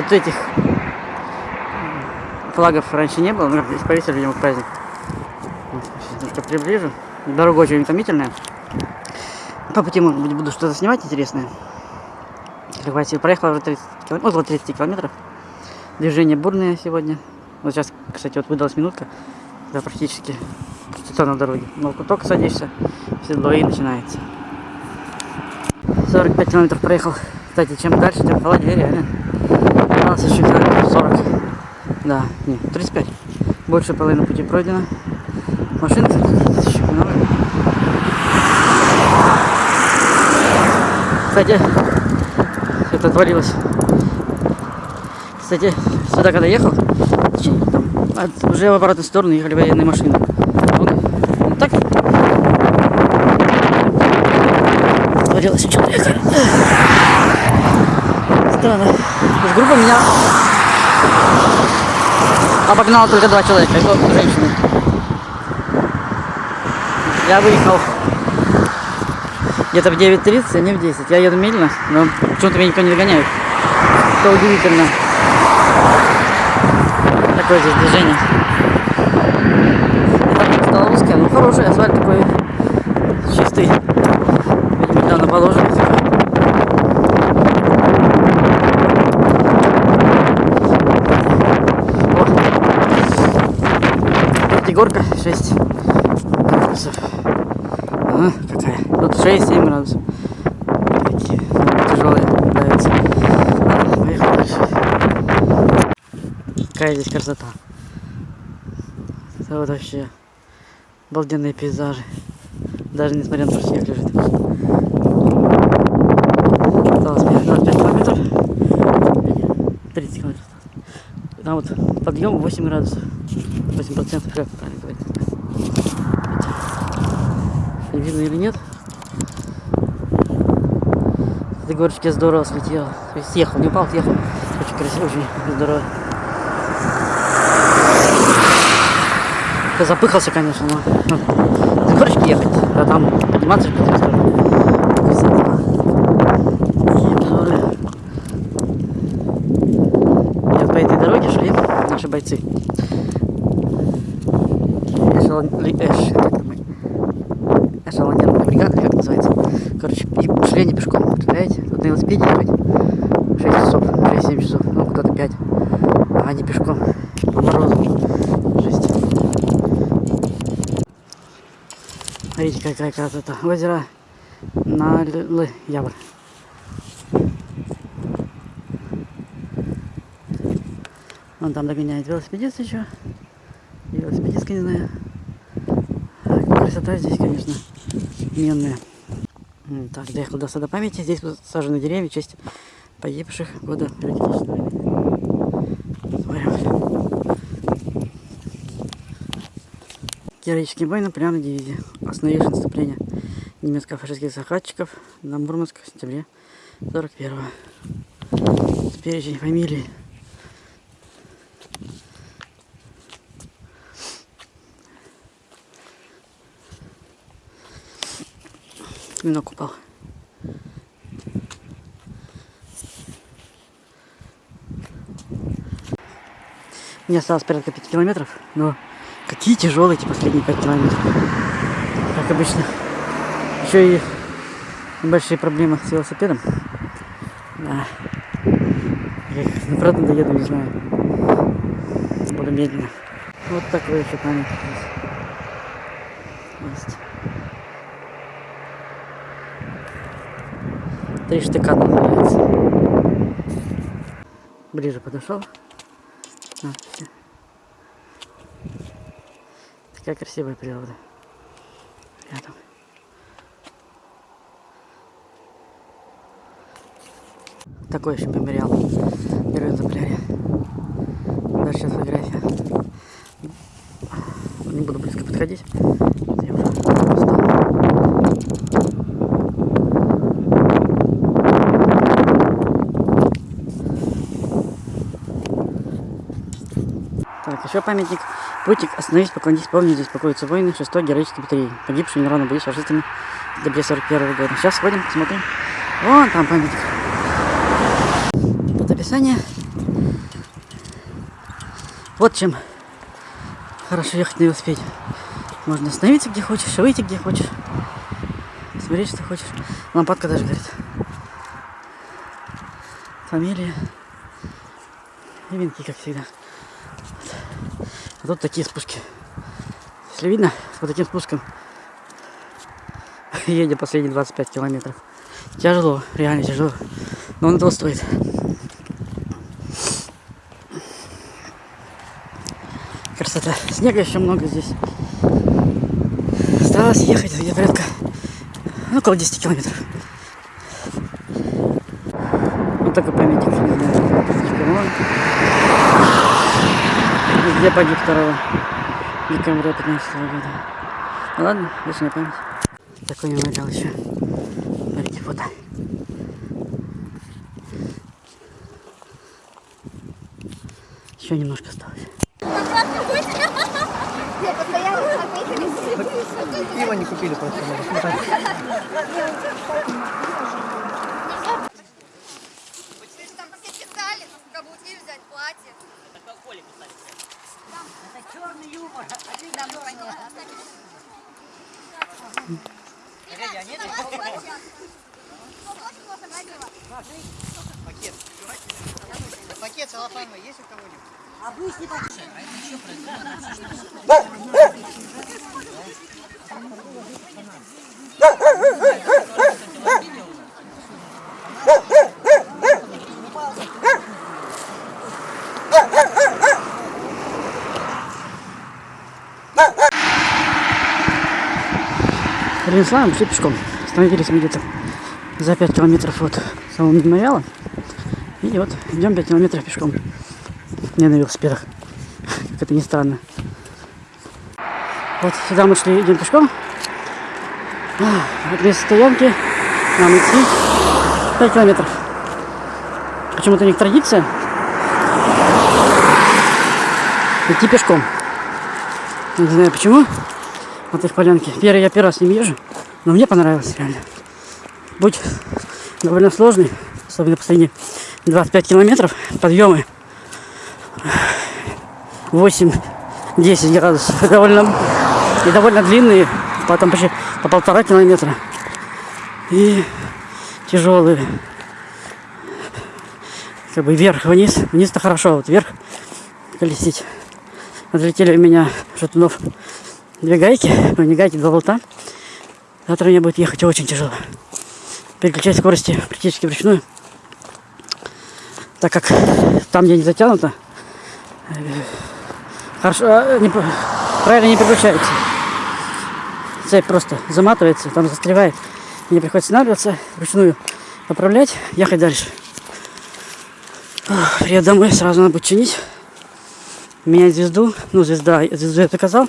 Вот этих флагов раньше не было, но здесь повесили, видимо, к праздник. Сейчас немножко приближу. Дорога очень утомительная. По пути, может быть, буду что-то снимать интересное. Хватит, проехала уже 30 километров, около 30 километров. Движение бурное сегодня. Вот сейчас, кстати, вот выдалась минутка, когда практически пустота на дороге. Но только садишься, седло и начинается. 45 километров проехал. Кстати, чем дальше, тем холоднее, реально. Осталось еще километров 40. Да, нет, 35. Больше половины пути пройдено. Кстати, еще много. Кстати, это отвалилось. Кстати, сюда когда ехал, там, уже в обратную сторону ехали военные машины. Вот, вот так. Отвалилось человека. Странно. То есть группа меня обогнала только два человека, это женщины. Я выехал где-то в 9.30, а не в 10. Я еду медленно, но почему-то меня никто не догоняет. Это удивительно. Такое здесь движение. Так, стало узкое, но хороший асфальт такой чистый. Видимо, недавно положили. О. Впереди горка 6 градусов. Ага, какая. Тут 6-7 градусов. Такие тяжелые давятся. Ладно, поехал дальше. Какая здесь красота. Это вот вообще обалденные пейзажи. Даже несмотря на то, что снег лежит. Осталось мне 25 километров. 30 километров. Там вот подъем 8 градусов. 8 процентов, как правильно говорить. Видно или нет? Этой горочке здорово слетел. То съехал, не упал, съехал. Очень красиво, очень здорово. Я запыхался, конечно, но с горочки ехать, а там подниматься по. И вот по этой дороге шли наши бойцы. Эшелон- эш- как там, эшелонированная бригада, как называется. Короче, и шли они пешком, представляете? Тут на велосипеде ехать 6 часов, 6-7 часов, ну куда-то 5. А они пешком по морозу. Жесть. Смотрите, какая красота. Озеро на Явр. Вон там догоняет велосипедист еще. Велосипедистка, не знаю. А, Красота здесь, конечно, менная. Так, доехал до сада памяти. Здесь сажены деревья в честь погибших войны. Смотрим. Героические бои Наполеона дивизии, остановившие наступление немецко-фашистских захватчиков на Мурманск в сентябре 41-го. Перечень фамилий. Клинок упал. Мне осталось порядка 5 километров, но какие тяжелые эти последние 5 километров. Как обычно. Еще и большие проблемы с велосипедом. Да. Я как обратно доеду, не знаю. Буду медленно. Вот такой еще здесь есть. Три штыка называется. Ближе подошел. А, всё. Такая красивая природа. Рядом. Такой еще мемориал. Герой Зампляре. Даже сейчас фотография. Не буду близко подходить. Я уже устал. Так, еще памятник. Путник, остановись, поклонись, помни, здесь покоятся воины 6-й героической батареи, погибшие неравно бои с фашистами в декабре 41 года. Сейчас сходим, посмотрим. Вон там памятник. Тут описание. Вот чем хорошо ехать на велосипеде. Можно остановиться где хочешь, выйти где хочешь. Смотреть, что хочешь. Лампадка даже горит. Фамилия. И как всегда. Тут такие спуски. Если видно, по таким спускам едем последние 25 километров. Тяжело, реально тяжело. Но он этого стоит. Красота. Снега еще много здесь. Осталось ехать где порядка ну, около 10 километров. Вот такой памятник, не знаю. Где погиб 2 декабря 15 года. Ну ладно, вечная память. Такой мемориал еще. Смотрите, фото. Еще немножко осталось. Пиво не купили просто. Пакет целлофановый есть у кого-нибудь? Перенеслаем, шли пешком. Остановились мы где-то за 5 километров от самого мемориала. И вот идем 5 километров пешком. Не на велосипедах. Как это ни странно. Вот сюда мы шли, идем пешком. От места стоянки нам идти 5 километров. Почему-то у них традиция идти пешком. Не знаю почему. Вот их полянки. Первый я первый раз не езжу, но мне понравилось реально. Путь довольно сложный, особенно последние 25 километров, подъемы 8-10 градусов. Довольно, и довольно длинные, потом почти по полтора километра. И тяжелые. Как бы вверх-вниз. Вниз-то хорошо, вот вверх колесить. Отлетели у меня шатунов две гайки, ну не гайки, два болта. Завтра мне будет ехать очень тяжело. Переключать скорости практически вручную. Так как там, где не затянуто, хорошо, э, не, правильно не переключается. Цепь просто заматывается, там застревает. Мне приходится останавливаться, вручную поправлять, ехать дальше. Приеду домой, сразу надо будет чинить. Менять звезду. Ну, звезда, звезду я заказал.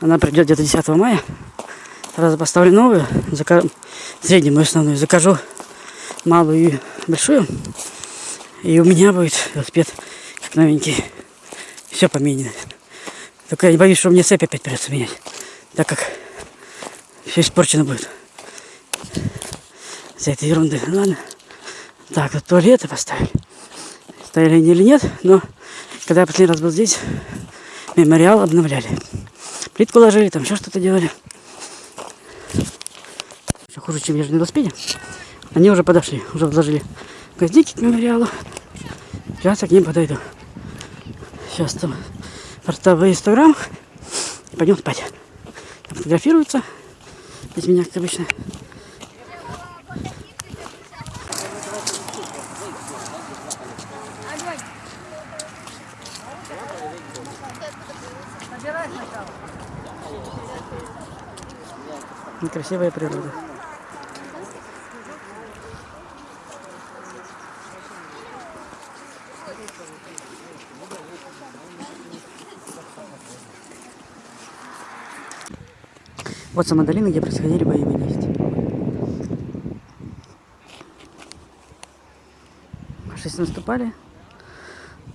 Она придет где-то 10 мая. Сразу поставлю новую, зака- среднюю мою основную, закажу малую и большую. И у меня будет велосипед как новенький. Все поменено. Только я не боюсь, что мне цепь опять придется менять. Так как все испорчено будет. За этой ерунды. Ну ладно. Так, вот туалеты поставили. Стояли они или нет, но когда я последний раз был здесь, мемориал обновляли. Плитку ложили, там еще что-то делали. Хуже, чем езжу на велосипеде. Они уже подошли, уже вложили гвоздики к мемориалу. Сейчас я к ним подойду. Сейчас там портовый инстаграм. И пойдем спать. Там фотографируются. Без меня, как обычно. Некрасивая природа. Вот сама долина, где происходили бои в есть. Фашисты наступали,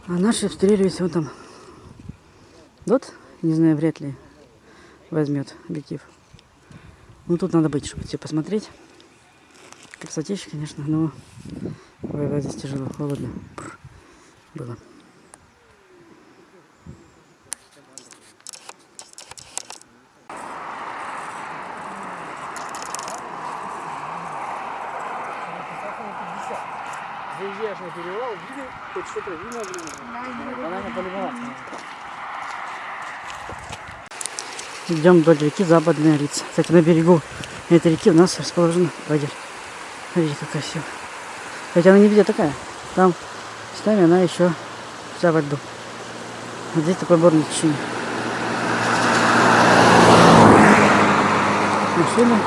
а наши обстреливались вот там. Дот, не знаю, вряд ли возьмет объектив. Ну тут надо быть, чтобы все посмотреть. Красотища, конечно, но воевать здесь тяжело, холодно. Было. Видно, блин. Она на полюбоваться. Идем вдоль реки Западная Рица. Кстати, на берегу этой реки у нас расположен лагерь. Смотрите, как красиво. Хотя она не везде такая. Там, местами она еще вся во льду. Вот здесь такое горное течение. Машины.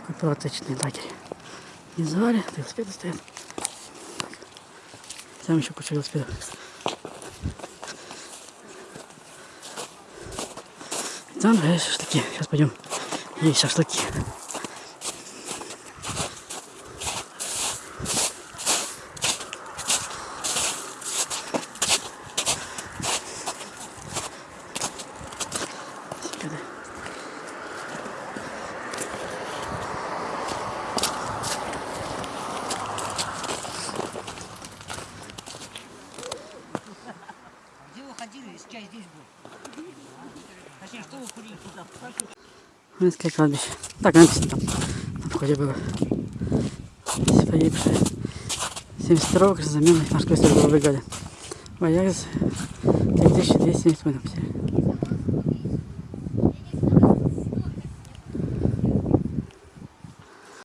Такой палаточный лагерь. Не звали, велосипеды стоят. Там еще куча велосипедов. Там э, шашлыки. Сейчас пойдем есть шашлыки. Велосипеды. Где вы ходили, если чай здесь был? Минское кладбище. Так, написано там. На входе было. Здесь погибшие. 72-го красозаменной морской стрелковой бригады. Боярец 3270 мы написали.